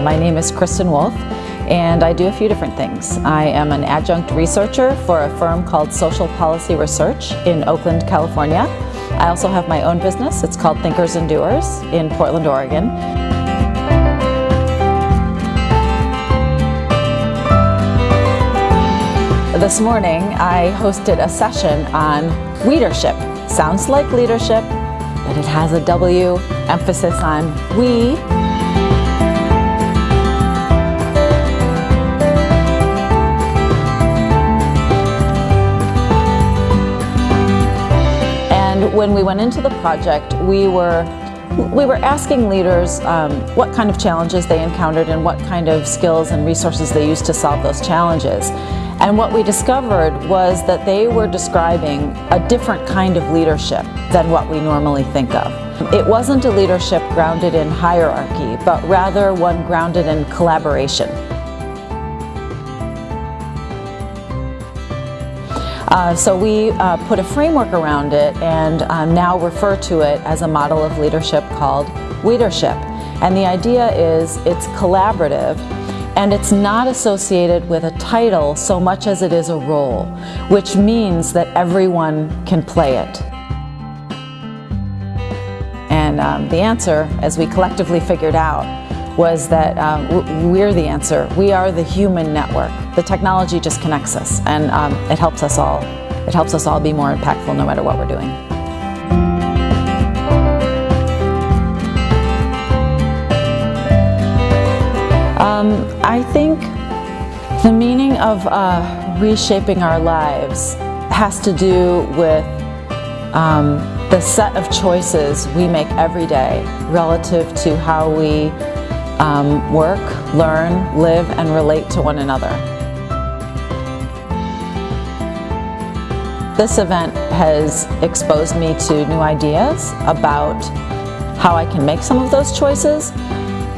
Uh, my name is Kristen Wolf and I do a few different things. I am an adjunct researcher for a firm called Social Policy Research in Oakland, California. I also have my own business. It's called Thinkers and Doers in Portland, Oregon. This morning I hosted a session on leadership. Sounds like leadership, but it has a W emphasis on we when we went into the project, we were we were asking leaders um, what kind of challenges they encountered and what kind of skills and resources they used to solve those challenges. And what we discovered was that they were describing a different kind of leadership than what we normally think of. It wasn't a leadership grounded in hierarchy, but rather one grounded in collaboration. Uh, so we uh, put a framework around it and um, now refer to it as a model of leadership called Leadership. And the idea is it's collaborative and it's not associated with a title so much as it is a role, which means that everyone can play it. And um, the answer, as we collectively figured out, was that um, we're the answer. We are the human network. The technology just connects us and um, it helps us all. It helps us all be more impactful no matter what we're doing. Um, I think the meaning of uh, reshaping our lives has to do with um, the set of choices we make every day relative to how we um, work, learn, live, and relate to one another. This event has exposed me to new ideas about how I can make some of those choices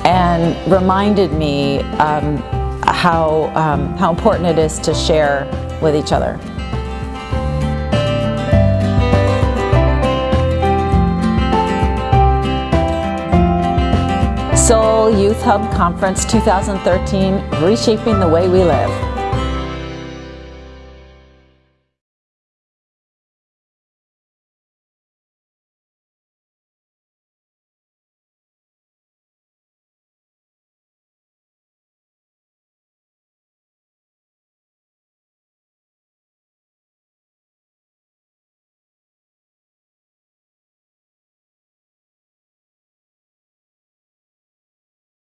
and reminded me um, how, um, how important it is to share with each other. Seoul Youth Hub Conference 2013, Reshaping the Way We Live.